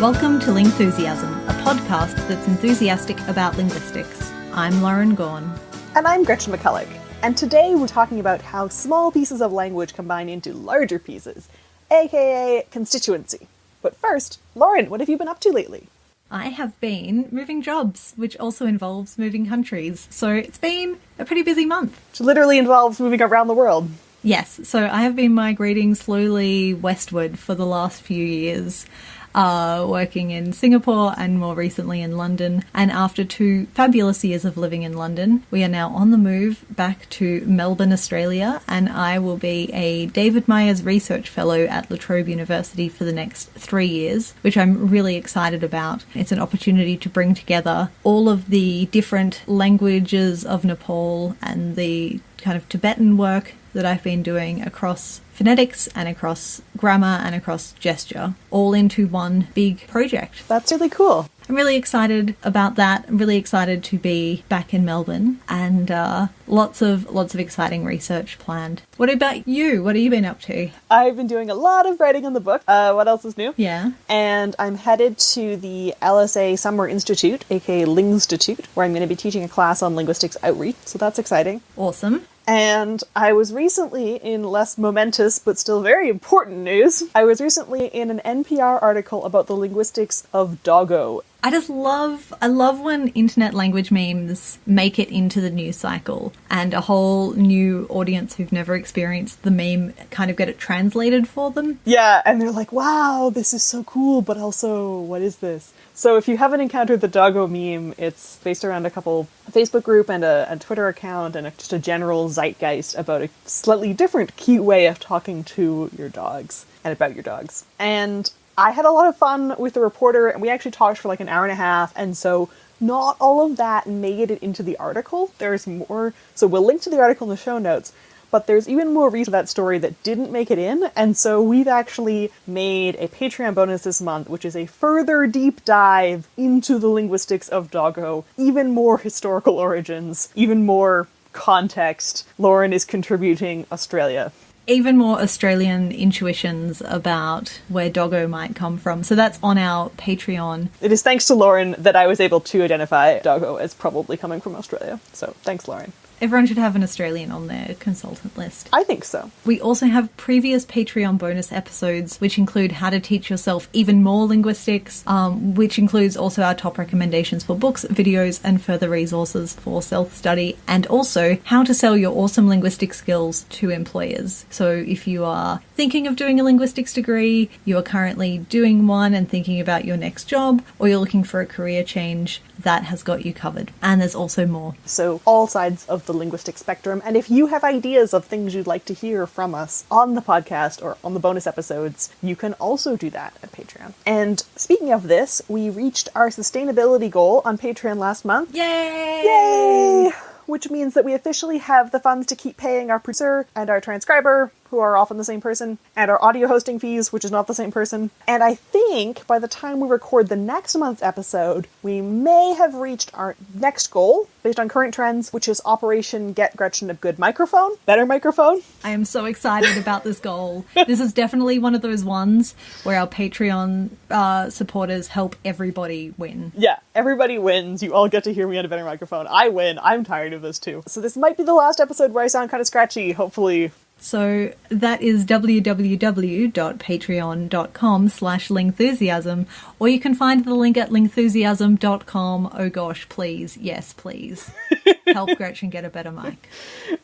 Welcome to Lingthusiasm, a podcast that's enthusiastic about linguistics. I'm Lauren Gawne. And I'm Gretchen McCulloch. And today we're talking about how small pieces of language combine into larger pieces, aka constituency. But first, Lauren, what have you been up to lately? I have been moving jobs, which also involves moving countries. So it's been a pretty busy month. Which literally involves moving around the world. Yes, so I have been migrating slowly westward for the last few years uh, working in Singapore and more recently in London. And after two fabulous years of living in London, we are now on the move back to Melbourne, Australia, and I will be a David Myers Research Fellow at La Trobe University for the next three years, which I'm really excited about. It's an opportunity to bring together all of the different languages of Nepal and the kind of Tibetan work that I've been doing across phonetics and across grammar and across gesture, all into one big project. That's really cool. I'm really excited about that. I'm really excited to be back in Melbourne and uh, lots of lots of exciting research planned. What about you? What have you been up to? I've been doing a lot of writing on the book. Uh, what else is new? Yeah. And I'm headed to the LSA Summer Institute, aka Lingstitute, where I'm going to be teaching a class on linguistics outreach. So that's exciting. Awesome. And I was recently in less momentous but still very important news. I was recently in an NPR article about the linguistics of doggo. I just love I love when internet language memes make it into the news cycle and a whole new audience who've never experienced the meme kind of get it translated for them. Yeah, and they're like, "Wow, this is so cool, but also what is this?" So if you haven't encountered the doggo meme, it's based around a couple Facebook group and a, a Twitter account and a, just a general zeitgeist about a slightly different cute way of talking to your dogs and about your dogs. And I had a lot of fun with the reporter, and we actually talked for like an hour and a half, and so not all of that made it into the article. There's more, so we'll link to the article in the show notes, but there's even more reason that story that didn't make it in, and so we've actually made a Patreon bonus this month, which is a further deep dive into the linguistics of doggo, even more historical origins, even more context. Lauren is contributing Australia even more Australian intuitions about where doggo might come from. So that's on our Patreon. It is thanks to Lauren that I was able to identify doggo as probably coming from Australia. So thanks, Lauren. Everyone should have an Australian on their consultant list. I think so. We also have previous Patreon bonus episodes, which include how to teach yourself even more linguistics, um, which includes also our top recommendations for books, videos, and further resources for self study, and also how to sell your awesome linguistic skills to employers. So if you are thinking of doing a linguistics degree, you are currently doing one and thinking about your next job, or you're looking for a career change, that has got you covered. And there's also more. So, all sides of the linguistic spectrum. And if you have ideas of things you'd like to hear from us on the podcast or on the bonus episodes, you can also do that at Patreon. And speaking of this, we reached our sustainability goal on Patreon last month. Yay! Yay! Which means that we officially have the funds to keep paying our producer and our transcriber who are often the same person, and our audio hosting fees, which is not the same person. And I think by the time we record the next month's episode, we may have reached our next goal based on current trends, which is Operation Get Gretchen a Good Microphone, better microphone. I am so excited about this goal. this is definitely one of those ones where our Patreon uh, supporters help everybody win. Yeah, everybody wins. You all get to hear me on a better microphone. I win. I'm tired of this too. So this might be the last episode where I sound kind of scratchy. Hopefully so that is www.patreon.com slash lingthusiasm, or you can find the link at lingthusiasm.com. Oh gosh, please. Yes, please. Help Gretchen get a better mic.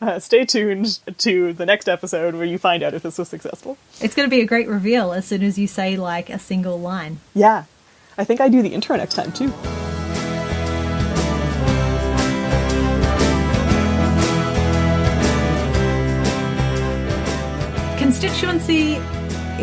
Uh, stay tuned to the next episode where you find out if this was successful. It's going to be a great reveal as soon as you say like a single line. Yeah. I think I do the intro next time too. Constituency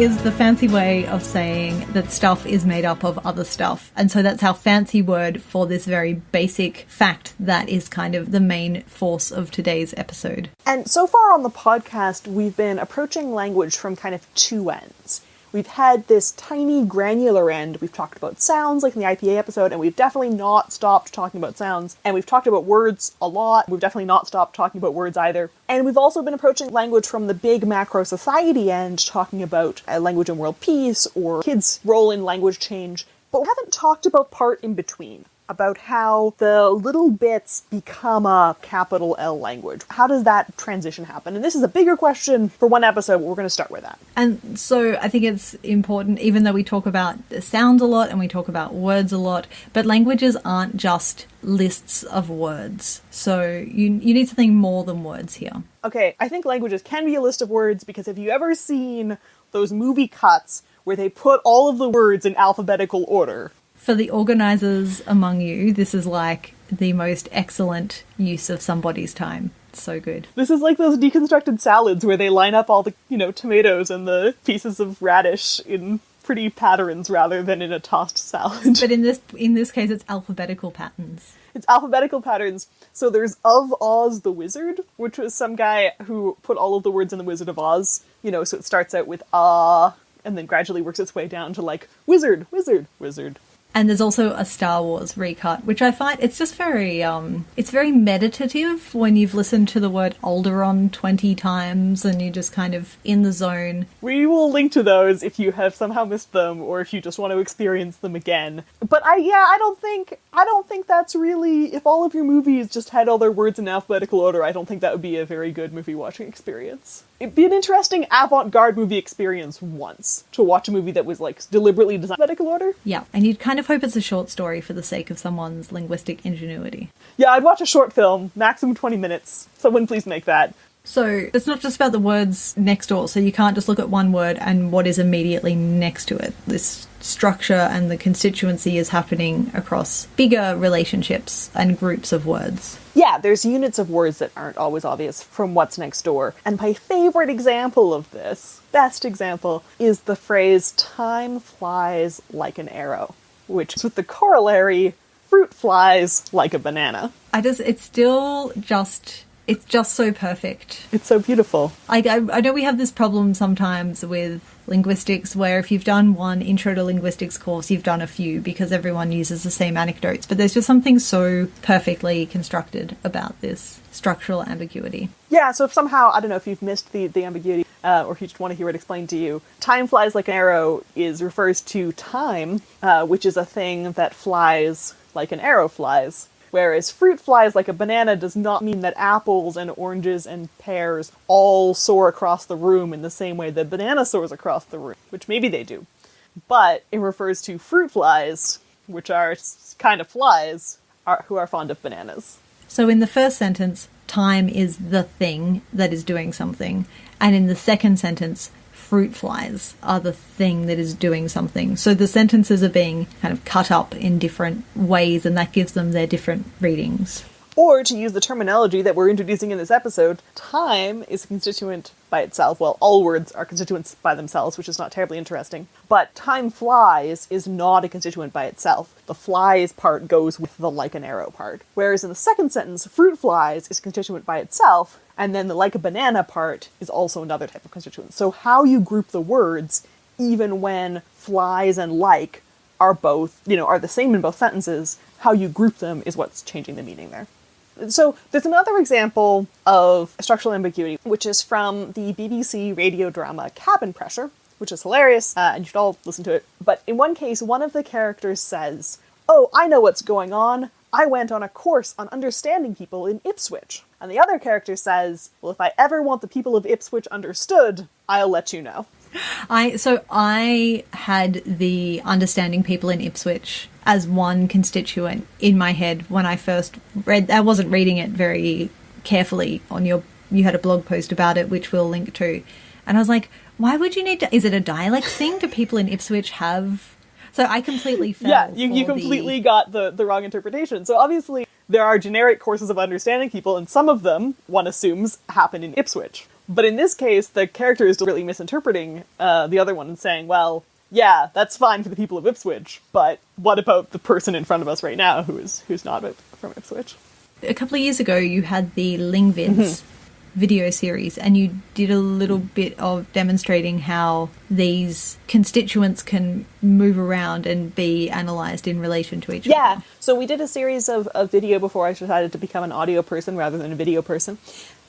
is the fancy way of saying that stuff is made up of other stuff. And so that's our fancy word for this very basic fact that is kind of the main force of today's episode. And so far on the podcast, we've been approaching language from kind of two ends. We've had this tiny granular end. We've talked about sounds, like in the IPA episode, and we've definitely not stopped talking about sounds. And we've talked about words a lot. We've definitely not stopped talking about words either. And we've also been approaching language from the big macro society end, talking about language and world peace or kids' role in language change. But we haven't talked about part in between about how the little bits become a capital L language. How does that transition happen? And this is a bigger question for one episode, but we're going to start with that. And so I think it's important, even though we talk about sounds a lot and we talk about words a lot, but languages aren't just lists of words. So you, you need something more than words here. Okay, I think languages can be a list of words because have you ever seen those movie cuts where they put all of the words in alphabetical order? For the organizers among you, this is like the most excellent use of somebody's time. So good. This is like those deconstructed salads where they line up all the, you know, tomatoes and the pieces of radish in pretty patterns rather than in a tossed salad. But in this in this case it's alphabetical patterns. It's alphabetical patterns. So there's of Oz the Wizard, which was some guy who put all of the words in the Wizard of Oz. You know, so it starts out with ah and then gradually works its way down to like wizard, wizard, wizard, and there's also a Star Wars recut, which I find it's just very um it's very meditative when you've listened to the word Alderaan 20 times and you're just kind of in the zone. We will link to those if you have somehow missed them or if you just want to experience them again. But I yeah, I don't think I don't think that's really if all of your movies just had all their words in alphabetical order, I don't think that would be a very good movie watching experience it'd be an interesting avant-garde movie experience once to watch a movie that was like deliberately designed in alphabetical order. Yeah, and you'd kind of hope it's a short story for the sake of someone's linguistic ingenuity. Yeah, I'd watch a short film, maximum 20 minutes. Someone please make that. So it's not just about the words next door, so you can't just look at one word and what is immediately next to it. This structure and the constituency is happening across bigger relationships and groups of words. Yeah, there's units of words that aren't always obvious from what's next door. And my favorite example of this, best example, is the phrase time flies like an arrow, which is with the corollary fruit flies like a banana. I just, it's still just it's just so perfect. It's so beautiful. I, I, I, know we have this problem sometimes with linguistics where if you've done one intro to linguistics course, you've done a few because everyone uses the same anecdotes. But there's just something so perfectly constructed about this structural ambiguity. Yeah, so if somehow, I don't know if you've missed the, the ambiguity uh, or if you just want to hear it explained to you, time flies like an arrow is refers to time, uh, which is a thing that flies like an arrow flies. Whereas fruit flies like a banana does not mean that apples and oranges and pears all soar across the room in the same way that banana soars across the room, which maybe they do. But it refers to fruit flies, which are kind of flies are, who are fond of bananas. So in the first sentence, time is the thing that is doing something. And in the second sentence, fruit flies are the thing that is doing something. So the sentences are being kind of cut up in different ways, and that gives them their different readings. Or to use the terminology that we're introducing in this episode, time is a constituent by itself. Well, all words are constituents by themselves, which is not terribly interesting. But time flies is not a constituent by itself. The flies part goes with the like an arrow part. Whereas in the second sentence, fruit flies is a constituent by itself, and then the like a banana part is also another type of constituent. So how you group the words, even when flies and like are both, you know, are the same in both sentences, how you group them is what's changing the meaning there. So there's another example of structural ambiguity, which is from the BBC radio drama Cabin Pressure, which is hilarious, uh, and you should all listen to it. But in one case, one of the characters says, Oh, I know what's going on. I went on a course on understanding people in Ipswich. And the other character says, Well, if I ever want the people of Ipswich understood, I'll let you know. I so I had the understanding people in Ipswich as one constituent in my head when I first read. I wasn't reading it very carefully on your. You had a blog post about it, which we'll link to, and I was like, why would you need to? Is it a dialect thing? Do people in Ipswich have? So I completely fell. Yeah, you, you completely the... got the the wrong interpretation. So obviously there are generic courses of understanding people, and some of them one assumes happen in Ipswich. But in this case, the character is really misinterpreting uh, the other one and saying, well, yeah, that's fine for the people of Ipswich, but what about the person in front of us right now who is who's not from Ipswich? A couple of years ago, you had the Lingvids mm-hmm. Video series, and you did a little mm. bit of demonstrating how these constituents can move around and be analysed in relation to each yeah. other. Yeah, so we did a series of, of video before I decided to become an audio person rather than a video person.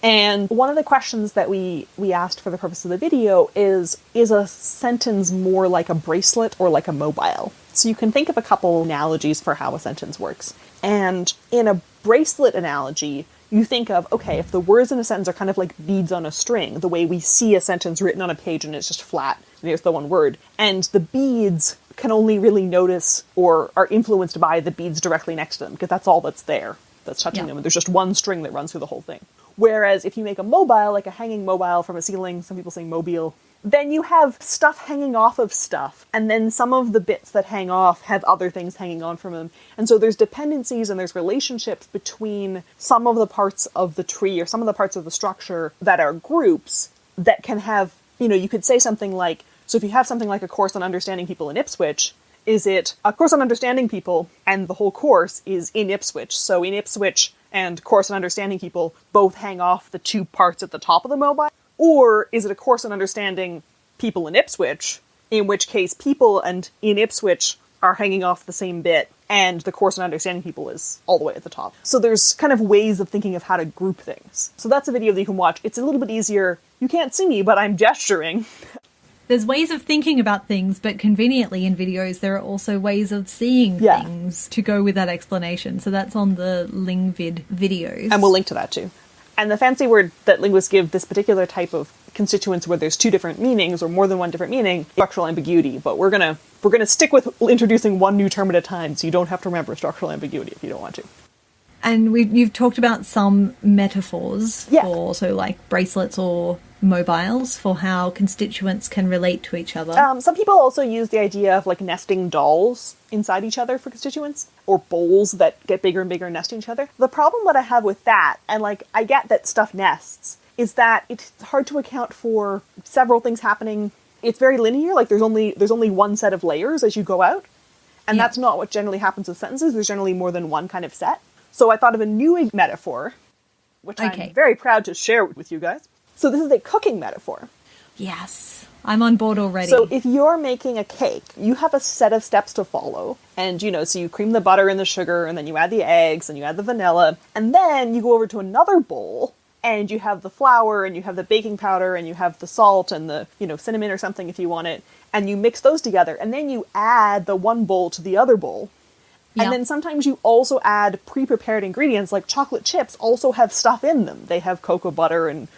And one of the questions that we we asked for the purpose of the video is is a sentence more like a bracelet or like a mobile? So you can think of a couple analogies for how a sentence works. And in a bracelet analogy, you think of, okay, if the words in a sentence are kind of like beads on a string, the way we see a sentence written on a page and it's just flat, and here's the one word, and the beads can only really notice or are influenced by the beads directly next to them, because that's all that's there that's touching Yeah. them, and there's just one string that runs through the whole thing. Whereas if you make a mobile, like a hanging mobile from a ceiling, some people say mobile, then you have stuff hanging off of stuff, and then some of the bits that hang off have other things hanging on from them. And so there's dependencies and there's relationships between some of the parts of the tree or some of the parts of the structure that are groups that can have, you know, you could say something like, so if you have something like a course on understanding people in Ipswich, is it a course on understanding people and the whole course is in Ipswich? So in Ipswich and course on understanding people both hang off the two parts at the top of the mobile? Or is it a course on understanding people in Ipswich, in which case people and in Ipswich are hanging off the same bit and the course on understanding people is all the way at the top. So there's kind of ways of thinking of how to group things. So that's a video that you can watch. It's a little bit easier. You can't see me, but I'm gesturing. There's ways of thinking about things, but conveniently in videos, there are also ways of seeing Yeah. things to go with that explanation. So that's on the Lingvid videos. and we'll link to that too. And the fancy word that linguists give this particular type of constituents where there's two different meanings or more than one different meaning, structural ambiguity. But we're gonna we're gonna stick with introducing one new term at a time, so you don't have to remember structural ambiguity if you don't want to. And we, you've talked about some metaphors Yeah. for so like bracelets or mobiles for how constituents can relate to each other. Um, some people also use the idea of like nesting dolls inside each other for constituents, or bowls that get bigger and bigger and nest each other. The problem that I have with that, and like I get that stuff nests, is that it's hard to account for several things happening. It's very linear, like there's only there's only one set of layers as you go out. And Yeah. that's not what generally happens with sentences. There's generally more than one kind of set. So I thought of a new metaphor, which Okay. I'm very proud to share with you guys. So this is a cooking metaphor. yes, I'm on board already. So if you're making a cake, you have a set of steps to follow. And you know, so you cream the butter and the sugar, and then you add the eggs, and you add the vanilla, and then you go over to another bowl and you have the flour and you have the baking powder and you have the salt and the, you know, cinnamon or something if you want it, and you mix those together, and then you add the one bowl to the other bowl. And then sometimes you also add pre-prepared ingredients like chocolate chips also have stuff in them. They have cocoa butter and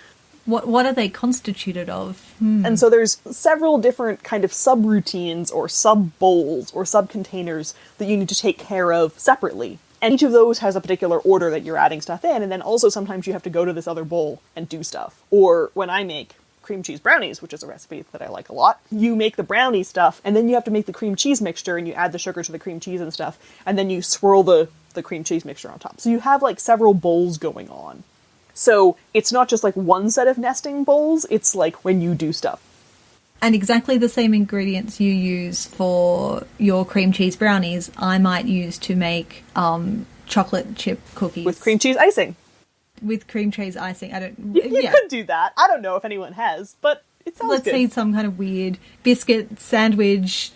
what what are they constituted of? Hmm. and so there's several different kind of subroutines or sub bowls or sub containers that you need to take care of separately. And each of those has a particular order that you're adding stuff in, and then also sometimes you have to go to this other bowl and do stuff. Or when I make cream cheese brownies, which is a recipe that I like a lot, you make the brownie stuff, and then you have to make the cream cheese mixture, and you add the sugar to the cream cheese and stuff, and then you swirl the, the cream cheese mixture on top. So you have like several bowls going on. So it's not just like one set of nesting bowls, it's like when you do stuff. And exactly the same ingredients you use for your cream cheese brownies, I might use to make um, chocolate chip cookies with cream cheese icing. with cream cheese icing. I don't. You, you yeah. could do that. I don't know if anyone has, but it sounds Let's good. say some kind of weird biscuit sandwich.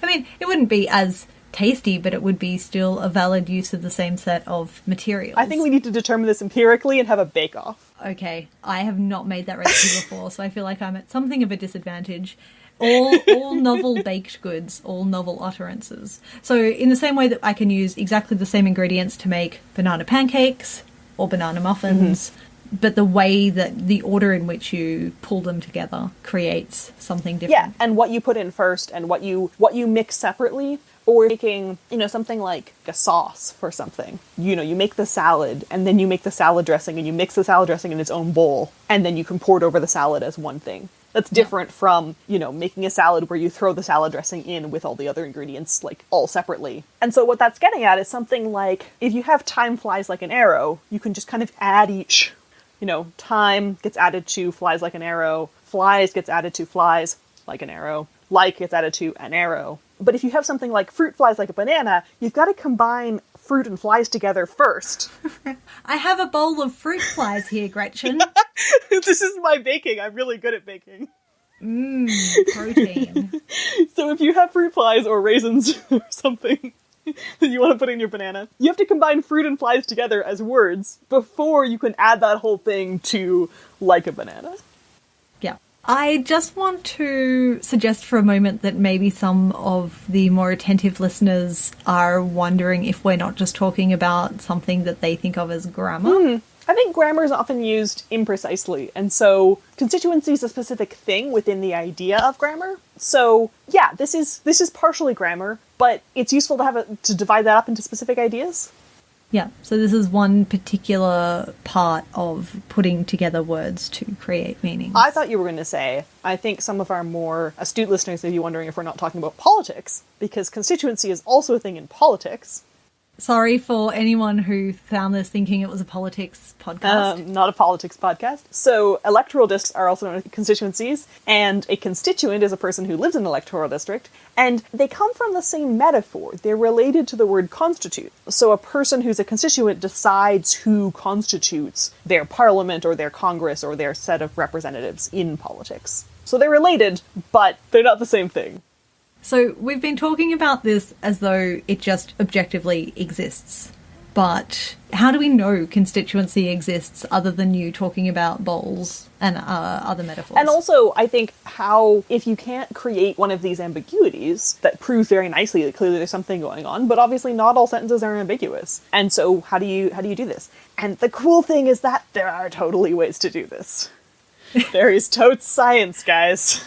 I mean, it wouldn't be as tasty, but it would be still a valid use of the same set of materials. I think we need to determine this empirically and have a bake off. Okay, I have not made that recipe before, so I feel like I'm at something of a disadvantage. All all novel baked goods, all novel utterances. So in the same way that I can use exactly the same ingredients to make banana pancakes or banana muffins, mm-hmm. but the way that the order in which you pull them together creates something different. Yeah, and what you put in first and what you what you mix separately or making, you know, something like a sauce for something. You know, you make the salad and then you make the salad dressing and you mix the salad dressing in its own bowl and then you can pour it over the salad as one thing. That's different from, you know, making a salad where you throw the salad dressing in with all the other ingredients like all separately. And so what that's getting at is something like if you have time flies like an arrow, you can just kind of add each you know, time gets added to flies like an arrow, flies gets added to flies like an arrow, like gets added to an arrow. But if you have something like fruit flies like a banana, you've got to combine fruit and flies together first. I have a bowl of fruit flies here, Gretchen. this is my baking. I'm really good at baking. Mmm, Protein. So if you have fruit flies or raisins or something that you want to put in your banana, you have to combine fruit and flies together as words before you can add that whole thing to like a banana. I just want to suggest for a moment that maybe some of the more attentive listeners are wondering if we're not just talking about something that they think of as grammar. Hmm. I think grammar is often used imprecisely, and so constituency is a specific thing within the idea of grammar. So yeah, this is this is partially grammar, but it's useful to have a, to divide that up into specific ideas. Yeah, so this is one particular part of putting together words to create meaning. I thought you were going to say, I think some of our more astute listeners may be wondering if we're not talking about politics, because constituency is also a thing in politics. Sorry for anyone who found this thinking it was a politics podcast. Um, not a politics podcast. So, electoral districts are also known as constituencies, and a constituent is a person who lives in an electoral district, and they come from the same metaphor. They're related to the word constitute. So, a person who's a constituent decides who constitutes their parliament or their congress or their set of representatives in politics. So, they're related, but they're not the same thing. So we've been talking about this as though it just objectively exists. But how do we know constituency exists other than you talking about bowls and uh, other metaphors? And also, I think how if you can't create one of these ambiguities that prove very nicely that clearly there's something going on, but obviously not all sentences are ambiguous. And so, how do you how do you do this? And the cool thing is that there are totally ways to do this. there is totes science, guys.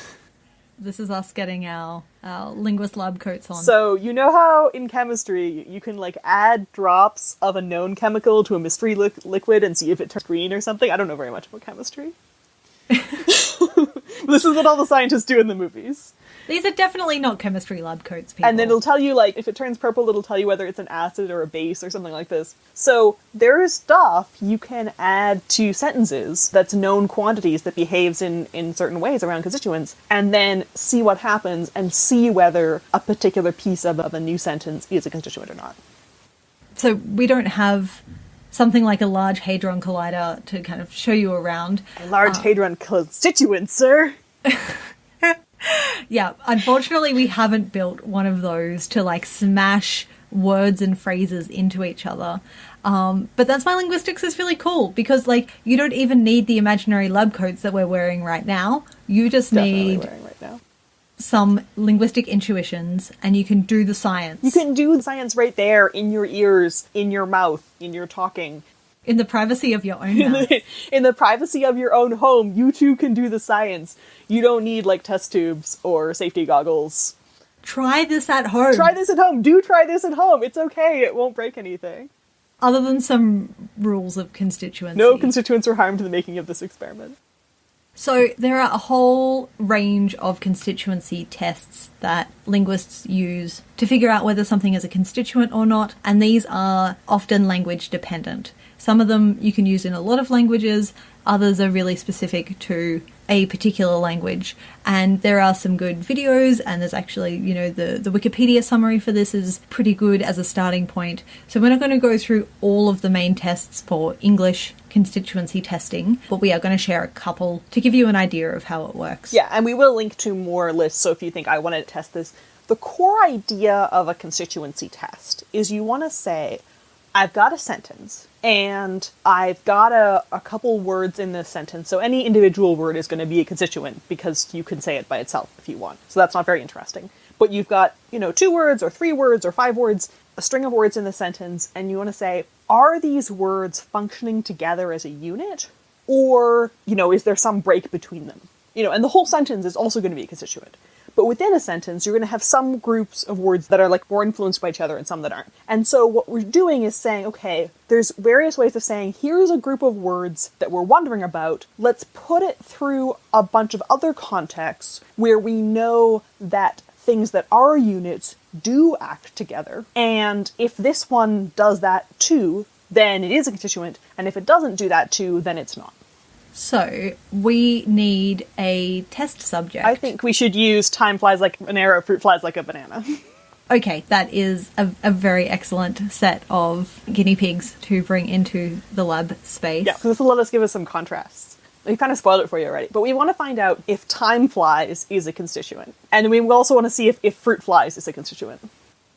this is us getting our, our linguist lab coats on. So you know how in chemistry you can like add drops of a known chemical to a mystery li- liquid and see if it turns green or something. I don't know very much about chemistry. this is what all the scientists do in the movies. These are definitely not chemistry lab coats, people. And then it'll tell you like if it turns purple, it'll tell you whether it's an acid or a base or something like this. So there is stuff you can add to sentences that's known quantities that behaves in in certain ways around constituents, and then see what happens and see whether a particular piece of, of a new sentence is a constituent or not. so we don't have something like a large hadron collider to kind of show you around. A large uh, hadron constituent, sir. Yeah, unfortunately, we haven't built one of those to like smash words and phrases into each other. Um, but that's why linguistics is really cool because, like, you don't even need the imaginary lab coats that we're wearing right now. You just Definitely need wearing right now. some linguistic intuitions and you can do the science. You can do the science right there in your ears, in your mouth, in your talking. In the privacy of your own In the, in the privacy of your own home, you too can do the science. You don't need like test tubes or safety goggles. Try this at home. Try this at home. Do try this at home. It's okay. It won't break anything. Other than some rules of constituency. No constituents were harmed in the making of this experiment. So there are a whole range of constituency tests that linguists use to figure out whether something is a constituent or not, and these are often language dependent. Some of them you can use in a lot of languages, others are really specific to a particular language. And there are some good videos, and there's actually, you know, the, the Wikipedia summary for this is pretty good as a starting point. So we're not going to go through all of the main tests for English constituency testing, but we are going to share a couple to give you an idea of how it works. Yeah, and we will link to more lists. So if you think I want to test this, the core idea of a constituency test is you want to say, I've got a sentence and I've got a, a couple words in this sentence. So any individual word is going to be a constituent because you can say it by itself if you want. So that's not very interesting. But you've got, you know, two words or three words or five words, a string of words in the sentence, and you want to say, are these words functioning together as a unit? Or, you know, is there some break between them? You know, and the whole sentence is also going to be a constituent. But within a sentence, you're going to have some groups of words that are like more influenced by each other and some that aren't. And so what we're doing is saying, okay, there's various ways of saying, here's a group of words that we're wondering about. Let's put it through a bunch of other contexts where we know that things that are units do act together. And if this one does that too, then it is a constituent. And if it doesn't do that too, then it's not. So we need a test subject. I think we should use time flies like an arrow, fruit flies like a banana. Okay, that is a, a very excellent set of guinea pigs to bring into the lab space. Yeah, because this will let us give us some contrast. We kind of spoiled it for you already, but we want to find out if time flies is a constituent, and we also want to see if, if fruit flies is a constituent.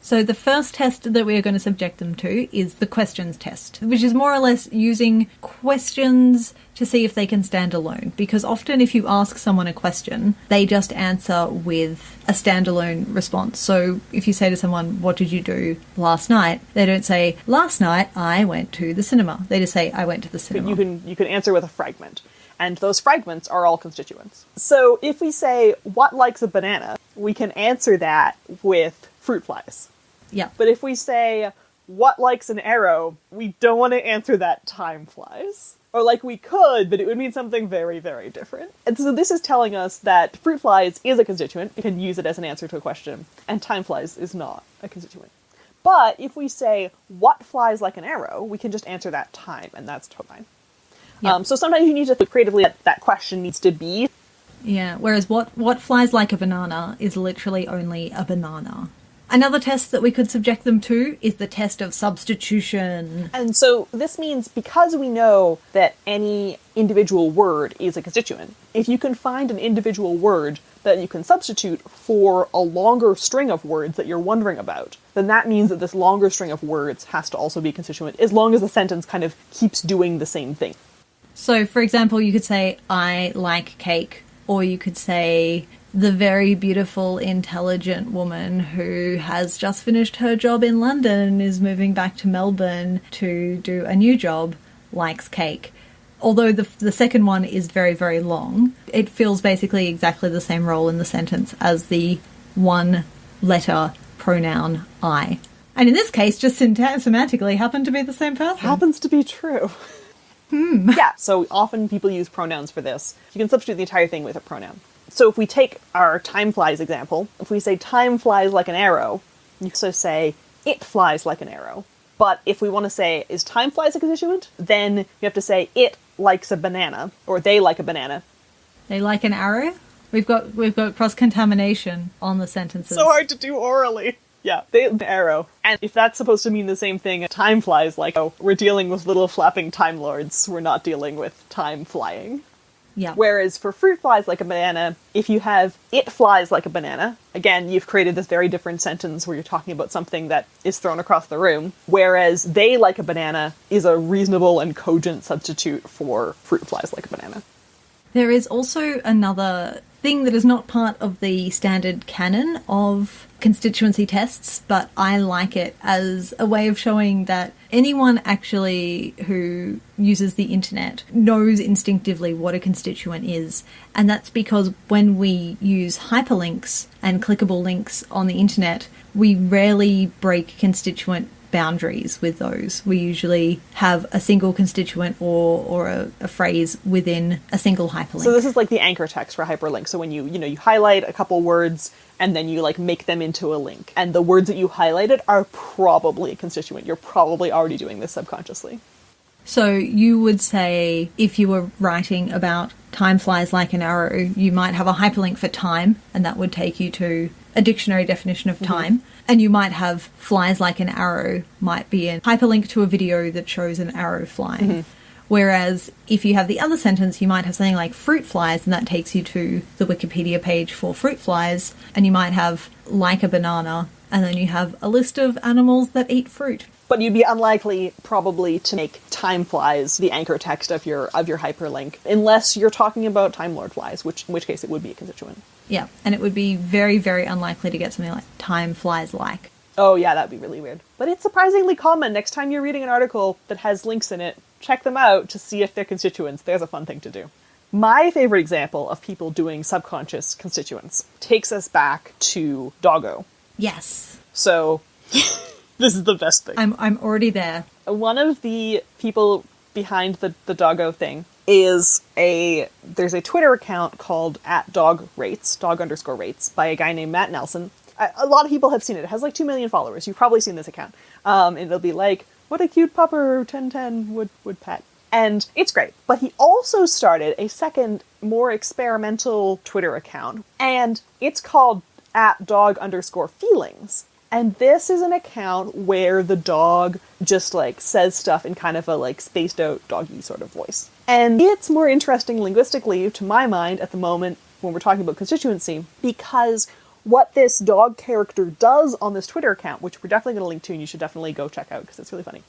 So the first test that we are going to subject them to is the questions test, which is more or less using questions to see if they can stand alone. Because often if you ask someone a question, they just answer with a standalone response. So if you say to someone, what did you do last night? They don't say, last night I went to the cinema. They just say, I went to the cinema. You can you can answer with a fragment. And those fragments are all constituents. So if we say what likes a banana, we can answer that with fruit flies. Yeah. But if we say what likes an arrow, we don't want to answer that time flies. Or like we could, but it would mean something very, very different. And so this is telling us that fruit flies is a constituent. You can use it as an answer to a question, and time flies is not a constituent. But if we say what flies like an arrow, we can just answer that time, and that's totally. Yeah. Um, so sometimes you need to think creatively that that question needs to be. Yeah, whereas what, what flies like a banana is literally only a banana. Another test that we could subject them to is the test of substitution. And so this means because we know that any individual word is a constituent, if you can find an individual word that you can substitute for a longer string of words that you're wondering about, then that means that this longer string of words has to also be a constituent, as long as the sentence kind of keeps doing the same thing. So, for example, you could say, I like cake, or you could say, the very beautiful, intelligent woman who has just finished her job in London and is moving back to Melbourne to do a new job likes cake. Although the, the second one is very, very long, it fills basically exactly the same role in the sentence as the one letter pronoun I. And in this case, just semantically happened to be the same person. Happens to be true. Hmm. Yeah, so often people use pronouns for this. You can substitute the entire thing with a pronoun. So if we take our time flies example, if we say time flies like an arrow, you also say it flies like an arrow. But if we want to say is time flies a constituent, then you have to say it likes a banana or they like a banana. They like an arrow. We've got we've got cross contamination on the sentences. So hard to do orally. Yeah, they the arrow. And if that's supposed to mean the same thing, time flies like oh, we're dealing with little flapping time lords. We're not dealing with time flying. Yeah. Whereas for fruit flies like a banana, if you have it flies like a banana, again, you've created this very different sentence where you're talking about something that is thrown across the room. Whereas they like a banana is a reasonable and cogent substitute for fruit flies like a banana. There is also another thing that is not part of the standard canon of constituency tests, but I like it as a way of showing that anyone actually who uses the internet knows instinctively what a constituent is. And that's because when we use hyperlinks and clickable links on the internet, we rarely break constituent boundaries with those. We usually have a single constituent or, or a, a phrase within a single hyperlink. So this is like the anchor text for hyperlink. So when you, you know, you highlight a couple words and then you like make them into a link. And the words that you highlighted are probably a constituent. You're probably already doing this subconsciously. So you would say if you were writing about time flies like an arrow, you might have a hyperlink for time, and that would take you to a dictionary definition of mm-hmm. time. And you might have flies like an arrow, might be a hyperlink to a video that shows an arrow flying. Mm-hmm. Whereas if you have the other sentence, you might have something like fruit flies, and that takes you to the Wikipedia page for fruit flies, and you might have like a banana, and then you have a list of animals that eat fruit. But you'd be unlikely probably to make time flies the anchor text of your of your hyperlink unless you're talking about time lord flies, which in which case it would be a constituent. Yeah, and it would be very, very unlikely to get something like time flies like. Oh yeah, that'd be really weird. But it's surprisingly common. Next time you're reading an article that has links in it, check them out to see if they're constituents. There's a fun thing to do. My favorite example of people doing subconscious constituents takes us back to doggo. Yes, So this is the best thing. I'm I'm already there. one of the people behind the, the doggo thing is a there's a Twitter account called at dog rates dog underscore rates by a guy named Matt Nelson. A, lot of people have seen it. It has like two million followers. You've probably seen this account. Um, and it'll be like, "What a cute pupper, ten ten would would pet," and it's great. But he also started a second, more experimental Twitter account, and it's called at dog underscore feelings. And this is an account where the dog just like says stuff in kind of a like spaced out doggy sort of voice. And it's more interesting linguistically to my mind at the moment when we're talking about constituency because what this dog character does on this Twitter account, which we're definitely going to link to and you should definitely go check out because it's really funny,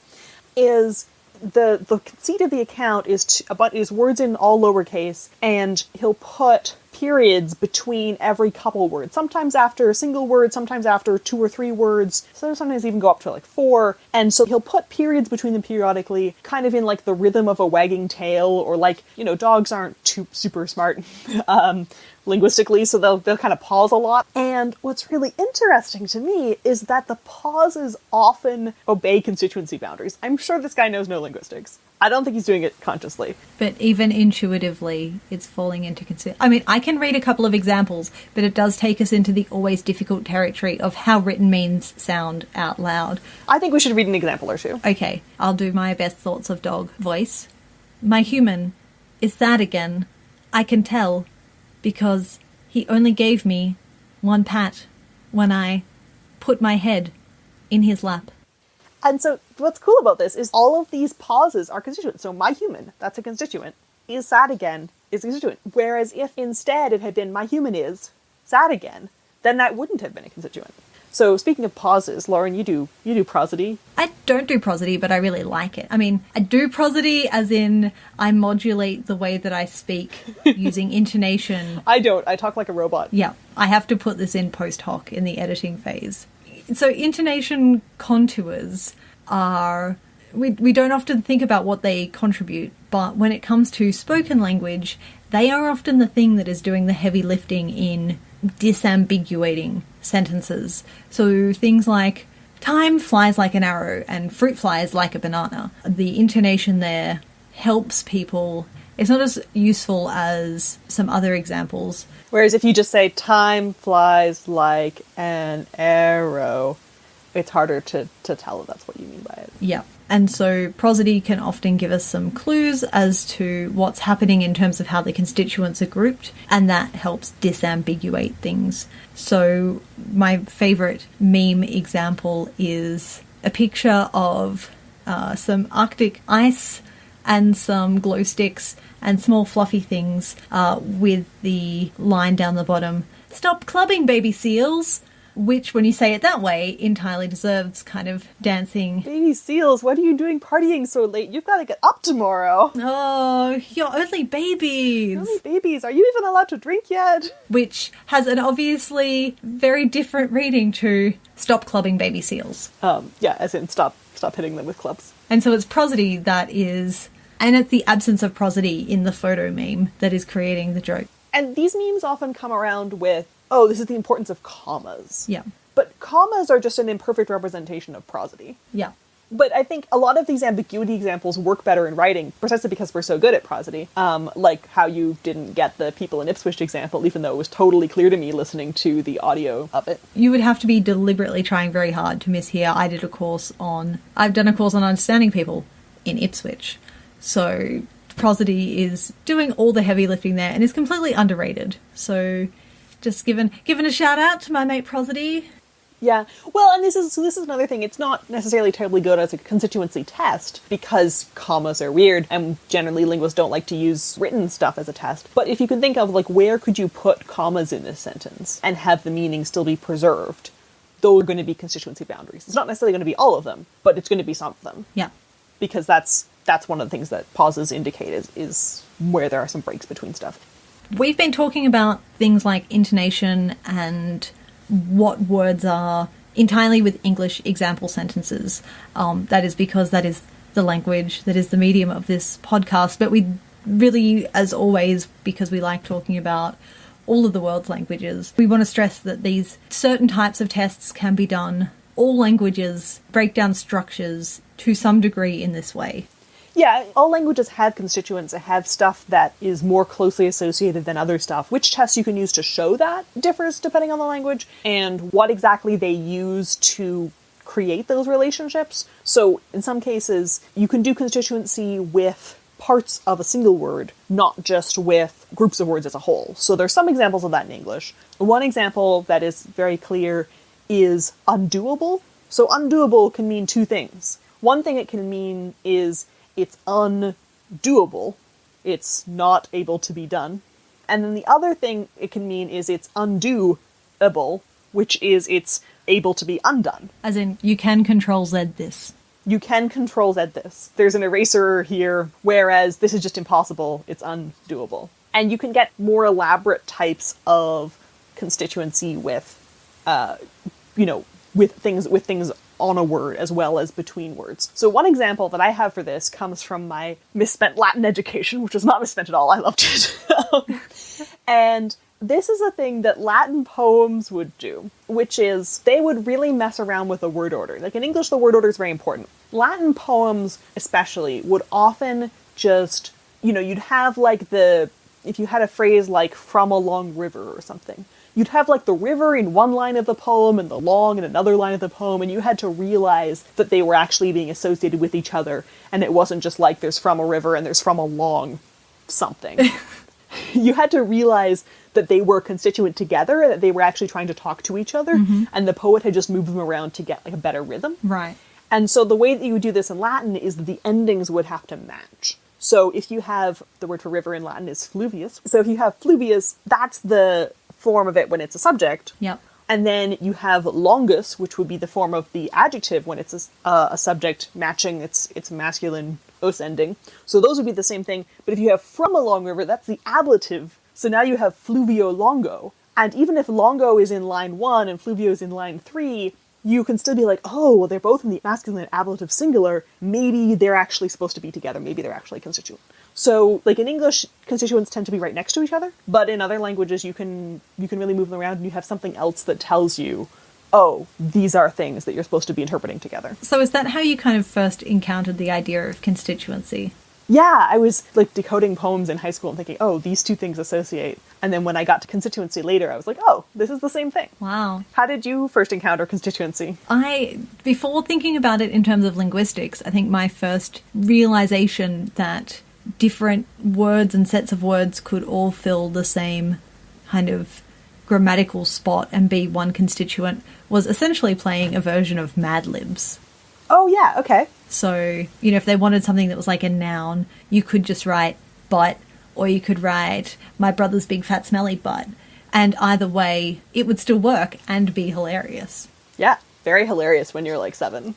is the the conceit of the account is to, is words in all lowercase, and he'll put periods between every couple words. Sometimes after a single word, sometimes after two or three words. So sometimes even go up to like four. And so he'll put periods between them periodically, kind of in like the rhythm of a wagging tail, or like you know dogs aren't too super smart. um, linguistically, so they'll they'll kind of pause a lot. And what's really interesting to me is that the pauses often obey constituency boundaries. I'm sure this guy knows no linguistics. I don't think he's doing it consciously. But even intuitively, it's falling into consider. I mean, I can read a couple of examples, but it does take us into the always difficult territory of how written means sound out loud. I think we should read an example or two. Okay, I'll do my best thoughts of dog voice. My human is sad again. I can tell because he only gave me one pat when I put my head in his lap. And so what's cool about this is all of these pauses are constituent. So my human, that's a constituent, is sad again, is a constituent. Whereas if instead it had been my human is sad again, then that wouldn't have been a constituent. So speaking of pauses, Lauren, you do you do prosody. I don't do prosody, but I really like it. I mean, I do prosody as in I modulate the way that I speak using intonation. I don't. I talk like a robot. Yeah, I have to put this in post hoc in the editing phase. So intonation contours are we we don't often think about what they contribute, but when it comes to spoken language, they are often the thing that is doing the heavy lifting in disambiguating sentences. So things like time flies like an arrow and fruit flies like a banana. The intonation there helps people. It's not as useful as some other examples. Whereas if you just say time flies like an arrow, it's harder to, to tell if that's what you mean by it. Yeah. And so prosody can often give us some clues as to what's happening in terms of how the constituents are grouped, and that helps disambiguate things. So, my favorite meme example is a picture of uh, some Arctic ice and some glow sticks and small fluffy things uh, with the line down the bottom Stop clubbing, baby seals! which, when you say it that way, entirely deserves kind of dancing. Baby seals, what are you doing partying so late? You've got to get up tomorrow. Oh, you're only babies. Only babies. Are you even allowed to drink yet? Which has an obviously very different reading to stop clubbing baby seals. Um, yeah, as in stop stop hitting them with clubs. And so it's prosody that is, and it's the absence of prosody in the photo meme that is creating the joke. And these memes often come around with oh, this is the importance of commas. Yeah. But commas are just an imperfect representation of prosody. Yeah. But I think a lot of these ambiguity examples work better in writing precisely because we're so good at prosody. Um, like how you didn't get the people in Ipswich example, even though it was totally clear to me listening to the audio of it. You would have to be deliberately trying very hard to miss here. I did a course on, I've done a course on understanding people in Ipswich. So prosody is doing all the heavy lifting there and is completely underrated. So just given given a shout out to my mate Prosody. Yeah, well, and this is so this is another thing. It's not necessarily terribly good as a constituency test because commas are weird, and generally linguists don't like to use written stuff as a test. But if you can think of like where could you put commas in this sentence and have the meaning still be preserved, those are going to be constituency boundaries. It's not necessarily going to be all of them, but it's going to be some of them. Yeah, because that's that's one of the things that pauses indicate is, is where there are some breaks between stuff. We've been talking about things like intonation and what words are entirely with English example sentences. Um, that is because that is the language, that is the medium of this podcast. But we really, as always, because we like talking about all of the world's languages, we want to stress that these certain types of tests can be done. All languages break down structures to some degree in this way. Yeah, all languages have constituents that have stuff that is more closely associated than other stuff. Which tests you can use to show that differs depending on the language, and what exactly they use to create those relationships. So, in some cases, you can do constituency with parts of a single word, not just with groups of words as a whole. So, there's some examples of that in English. One example that is very clear is undoable. So, undoable can mean two things. One thing it can mean is it's undoable, it's not able to be done. And then the other thing it can mean is it's undoable, which is it's able to be undone. As in, you can control Z this. You can control Z this. There's an eraser here, whereas this is just impossible. It's undoable. And you can get more elaborate types of constituency with, uh, you know, with things with things on a word as well as between words. So one example that I have for this comes from my misspent Latin education, which was not misspent at all. I loved it. and this is a thing that Latin poems would do, which is they would really mess around with the word order. Like in English, the word order is very important. Latin poems, especially, would often just, you know, you'd have like the, if you had a phrase like from a long river or something, you'd have like the river in one line of the poem and the long in another line of the poem, and you had to realize that they were actually being associated with each other, and it wasn't just like there's from a river and there's from a long something. you had to realize that they were constituent together, that they were actually trying to talk to each other, mm-hmm. and the poet had just moved them around to get like a better rhythm. Right. And so the way that you would do this in Latin is that the endings would have to match. So if you have the word for river in Latin is fluvius. So if you have fluvius, that's the form of it when it's a subject. Yep. And then you have longus, which would be the form of the adjective when it's a, uh, a subject matching its its masculine os ending. So those would be the same thing. But if you have from a long river, that's the ablative. So now you have fluvio longo. And even if longo is in line one and fluvio is in line three, you can still be like, oh, well, they're both in the masculine ablative singular. Maybe they're actually supposed to be together. Maybe they're actually constituent. So, like in English, constituents tend to be right next to each other, but in other languages, you can you can really move them around, and you have something else that tells you, oh, these are things that you're supposed to be interpreting together. So is that how you kind of first encountered the idea of constituency? Yeah, I was like decoding poems in high school and thinking, oh, these two things associate. And then when I got to constituency later, I was like, oh, this is the same thing. Wow. How did you first encounter constituency? I, before thinking about it in terms of linguistics, I think my first realization that different words and sets of words could all fill the same kind of grammatical spot and be one constituent was essentially playing a version of Mad Libs. Oh, yeah, okay. So, you know, if they wanted something that was like a noun, you could just write but, or you could write my brother's big fat smelly butt. And either way, it would still work and be hilarious. Yeah, very hilarious when you're like seven.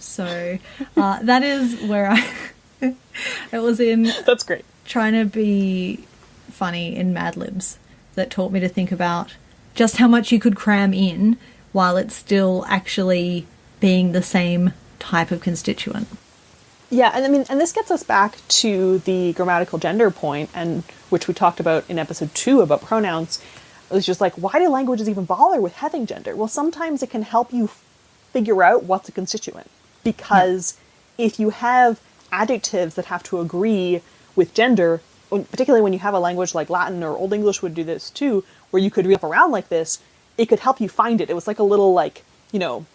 So, uh, that is where I. it was in That's great. trying to be funny in Mad Libs that taught me to think about just how much you could cram in while it's still actually being the same type of constituent. Yeah, and I mean, and this gets us back to the grammatical gender point, and which we talked about in episode two about pronouns. It was just like, why do languages even bother with having gender? Well, sometimes it can help you figure out what's a constituent, because if you have adjectives that have to agree with gender, particularly when you have a language like Latin or Old English would do this too, where you could read up around like this, it could help you find it. It was like a little like, you know,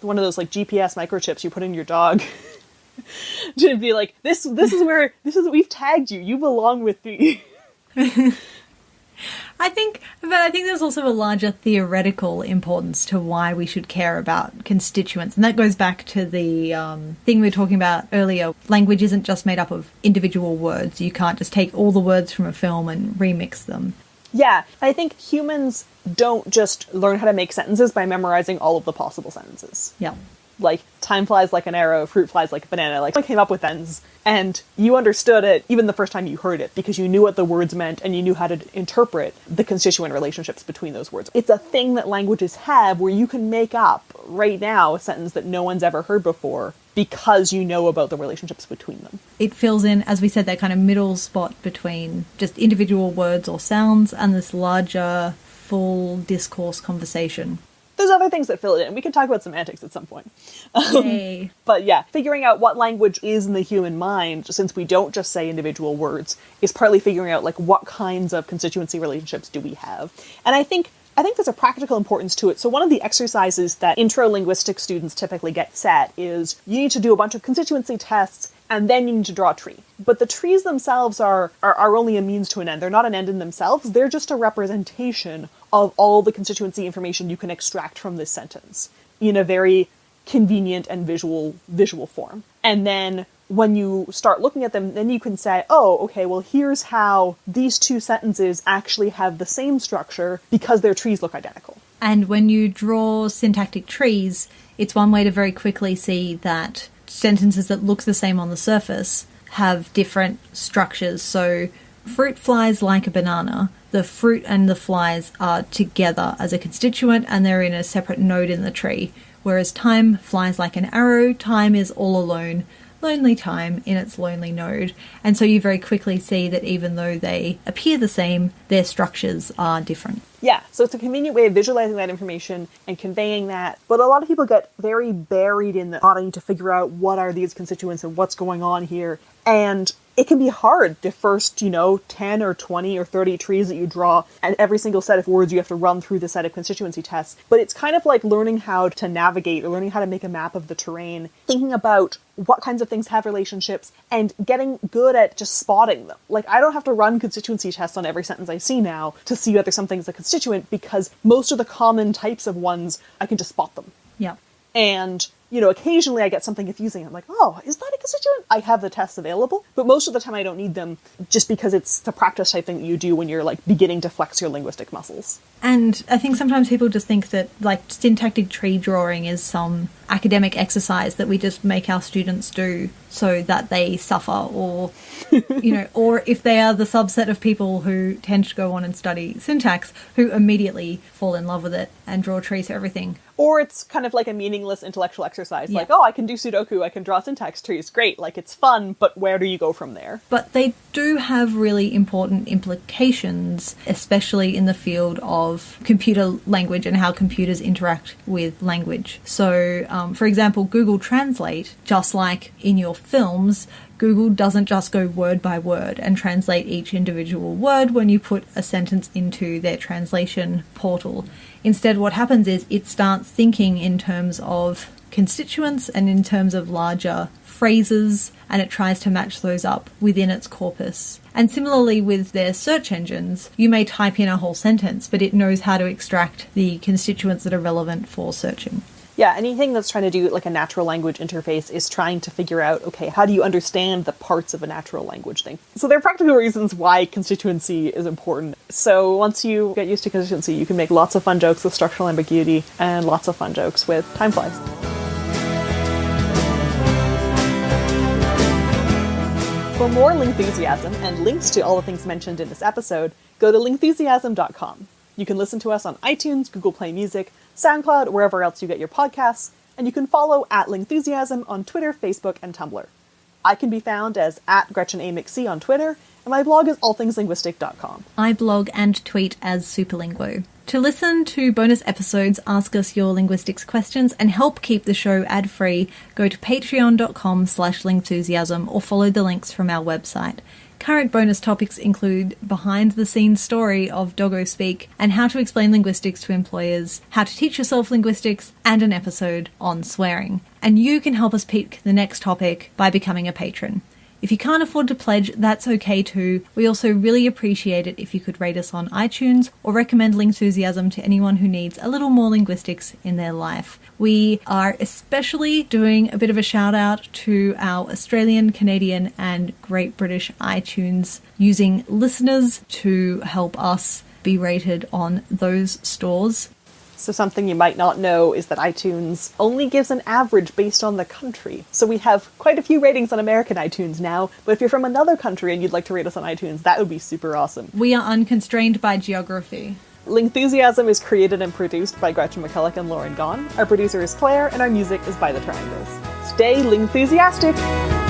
one of those like GPS microchips you put in your dog. to be like this this is where this is we've tagged you you belong with me I think, but I think there's also a larger theoretical importance to why we should care about constituents, and that goes back to the um, thing we were talking about earlier. Language isn't just made up of individual words. You can't just take all the words from a film and remix them. yeah i think humans don't just learn how to make sentences by memorizing all of the possible sentences Yeah. Like time flies like an arrow fruit flies like a banana like i came up with sentences and you understood it even the first time you heard it because you knew what the words meant and you knew how to interpret the constituent relationships between those words. It's a thing that languages have where you can make up right now a sentence that no one's ever heard before because you know about the relationships between them. It fills in, as we said, that kind of middle spot between just individual words or sounds and this larger, full discourse conversation. There's other things that fill it in we can talk about semantics at some point um, Yay. But yeah, figuring out what language is in the human mind, since we don't just say individual words, is partly figuring out like what kinds of constituency relationships do we have. And I think I think there's a practical importance to it. So one of the exercises that intro linguistic students typically get set is you need to do a bunch of constituency tests and then you need to draw a tree. But the trees themselves are, are, are only a means to an end. They're not an end in themselves. They're just a representation of all the constituency information you can extract from this sentence in a very convenient and visual visual form. And then when you start looking at them, then you can say, oh, okay, well, here's how these two sentences actually have the same structure because their trees look identical. And when you draw syntactic trees, it's one way to very quickly see that sentences that look the same on the surface have different structures. So, fruit flies like a banana. The fruit and the flies are together as a constituent and they're in a separate node in the tree. Whereas time flies like an arrow, time is all alone, lonely time in its lonely node. And so you very quickly see that even though they appear the same, their structures are different. Yeah, so it's a convenient way of visualizing that information and conveying that. But a lot of people get very buried in the, oh, to figure out what are these constituents and what's going on here. And it can be hard the first, you know, 10 or 20 or 30 trees that you draw, and every single set of words you have to run through the set of constituency tests. But it's kind of like learning how to navigate or learning how to make a map of the terrain, thinking about what kinds of things have relationships, and getting good at just spotting them. Like, I don't have to run constituency tests on every sentence I see now to see whether something's a constituent because most of the common types of ones, I can just spot them. Yeah. And you know, occasionally I get something confusing. I'm like, oh, is that a constituent? I have the tests available, but most of the time I don't need them just because it's the practice type thing that you do when you're like beginning to flex your linguistic muscles. And I think sometimes people just think that like syntactic tree drawing is some academic exercise that we just make our students do so that they suffer or you know or if they are the subset of people who tend to go on and study syntax who immediately fall in love with it and draw trees for everything. Or it's kind of like a meaningless intellectual exercise yeah. like oh i can do sudoku i can draw syntax trees great like it's fun but where do you go from there? But they do have really important implications especially in the field of computer language and how computers interact with language. So um, Um, for example google translate just like in your films, Google doesn't just go word by word and translate each individual word when you put a sentence into their translation portal. Instead, what happens is it starts thinking in terms of constituents and in terms of larger phrases and it tries to match those up within its corpus. And similarly with their search engines, you may type in a whole sentence, but it knows how to extract the constituents that are relevant for searching yeah, anything that's trying to do like a natural language interface is trying to figure out, okay, how do you understand the parts of a natural language thing? So there are practical reasons why constituency is important. So once you get used to constituency, you can make lots of fun jokes with structural ambiguity and lots of fun jokes with time flies. For more Lingthusiasm and links to all the things mentioned in this episode, go to lingthusiasm.com. You can listen to us on iTunes, Google Play Music, SoundCloud, wherever else you get your podcasts, and you can follow at Lingthusiasm on Twitter, Facebook, and Tumblr. I can be found as at Gretchen A. McC on Twitter, and my blog is allthingslinguistic.com. I blog and tweet as Superlinguo. To listen to bonus episodes, ask us your linguistics questions, and help keep the show ad-free, go to patreon.com slash lingthusiasm or follow the links from our website. Current bonus topics include behind the scenes story of Doggo Speak and how to explain linguistics to employers, how to teach yourself linguistics, and an episode on swearing. And you can help us pick the next topic by becoming a patron. If you can't afford to pledge, that's okay too. We also really appreciate it if you could rate us on iTunes or recommend Lingthusiasm to anyone who needs a little more linguistics in their life. We are especially doing a bit of a shout out to our Australian, Canadian, and Great British iTunes using listeners to help us be rated on those stores. So, something you might not know is that iTunes only gives an average based on the country. So, we have quite a few ratings on American iTunes now, but if you're from another country and you'd like to rate us on iTunes, that would be super awesome. We are unconstrained by geography. Lingthusiasm is created and produced by Gretchen McCulloch and Lauren Gawne. Our producer is Claire, and our music is by The Triangles. Stay Lingthusiastic!